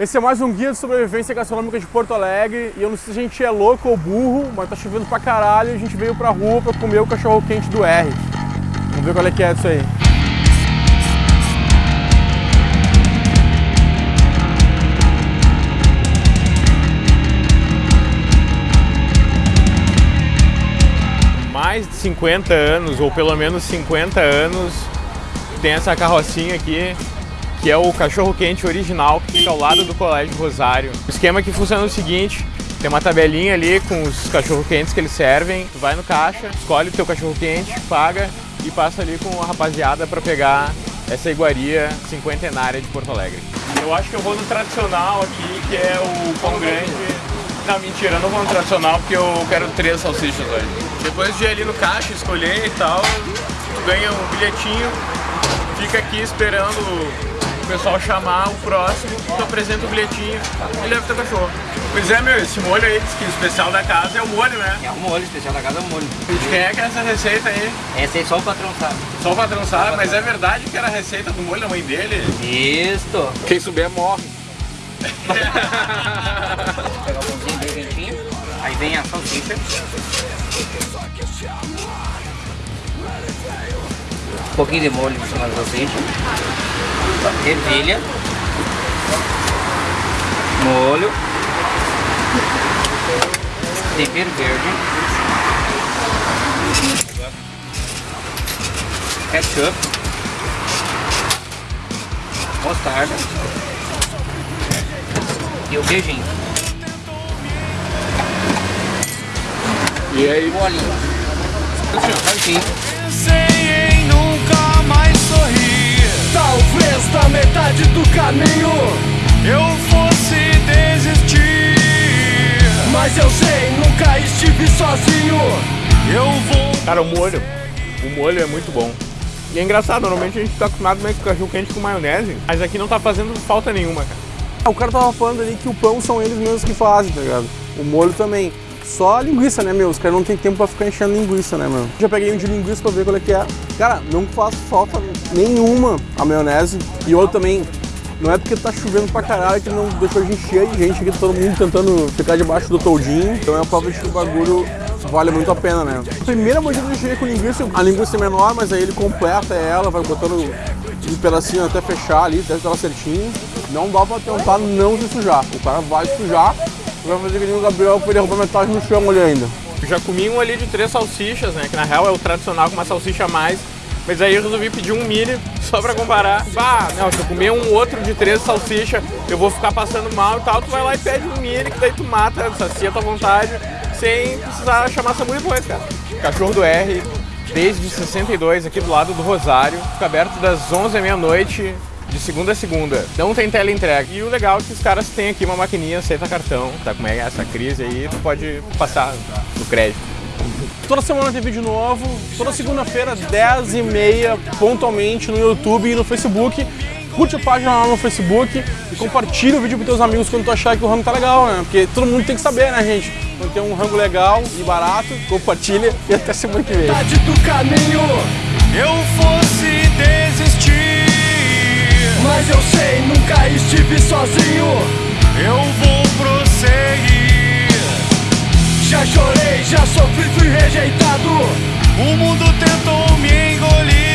Esse é mais um guia de sobrevivência gastronômica de Porto Alegre e eu não sei se a gente é louco ou burro, mas tá chovendo pra caralho e a gente veio pra rua pra comer o cachorro quente do R. Vamos ver qual é que é disso aí. mais de 50 anos, ou pelo menos 50 anos, tem essa carrocinha aqui, que é o cachorro-quente original, que fica ao lado do Colégio Rosário. O esquema que funciona é o seguinte, tem uma tabelinha ali com os cachorro-quentes que eles servem, tu vai no caixa, escolhe o teu cachorro-quente, paga e passa ali com a rapaziada para pegar essa iguaria cinquentenária de Porto Alegre. Eu acho que eu vou no tradicional aqui, que é o pão grande. Não, mentira, eu não vou no tradicional porque eu quero três salsichas hoje. Depois de ir ali no caixa, escolher e tal, tu ganha um bilhetinho, fica aqui esperando pessoal chamar o próximo, tu apresenta o bilhetinho e leva teu cachorro. Pois é, meu, esse molho aí, que o especial da casa é o molho, né? É o molho, o especial da casa é o molho. De quem é que é essa receita aí? Essa aí só o patrão sabe. Só o patrão sabe, mas é verdade que era a receita do molho da mãe dele? Isto. Quem souber morre. Pegar o pãozinho bem quentinho. Aí vem a salsicha. Um pouquinho de molho em cima da salsicha. Ervilha. Molho. Tempero verde. Ketchup. Mostarda. E o beijinho. E aí? Bolinho. Salsinha. Na metade do caminho eu fosse desistir. Mas eu sei, nunca estive sozinho. Eu vou. Cara, o molho. O molho é muito bom. E é engraçado, normalmente a gente tá acostumado a comer cachorro quente com maionese, mas aqui não tá fazendo falta nenhuma, cara. Ah, O cara tava falando ali que o pão são eles mesmos que fazem, tá ligado? O molho também. Só linguiça, né, meu? Os caras não tem tempo pra ficar enchendo linguiça, né, meu? Já peguei um de linguiça pra ver qual é que é. Cara, não faz falta nenhuma a maionese. E outro também, não é porque tá chovendo pra caralho que não deixou a gente cheio de gente aqui, todo mundo tentando ficar debaixo do toldinho. Então é a prova de que o bagulho vale muito a pena, né? Primeira mordida eu cheguei com linguiça, a linguiça é menor, mas aí ele completa ela, vai botando um pedacinho até fechar ali, até ela certinho. Não dá pra tentar não se sujar. O cara vai sujar, vai fazer que nem o Gabriel pra ele roubar metade no chão ali ainda. Eu já comi um ali de três salsichas, né? Que na real é o tradicional com uma salsicha a mais. Mas aí eu resolvi pedir um mini só pra comparar. Bah, não, se eu comer um outro de três salsicha, eu vou ficar passando mal e tal. Tu vai lá e pede um mini, que daí tu mata, sacia a tua vontade, sem precisar chamar SAMU depois, cara. Cachorro do R, desde 62, aqui do lado do Rosário. Fica aberto das 11 à meia-noite, de segunda a segunda. Não tem tela entrega. E o legal é que os caras têm aqui uma maquininha, aceita cartão. Tá como é essa crise aí, tu pode passar no crédito. Toda semana tem vídeo novo, toda segunda-feira, 10h30, pontualmente no YouTube e no Facebook. Curte a página lá no Facebook e compartilha o vídeo com teus amigos quando tu achar que o rango tá legal, né? Porque todo mundo tem que saber, né, gente? Quando tem um rango legal e barato, compartilha e até semana que vem. Sei, nunca estive sozinho. Eu vou prosseguir. Já chorei, já sofri, fui rejeitado. O mundo tentou me engolir.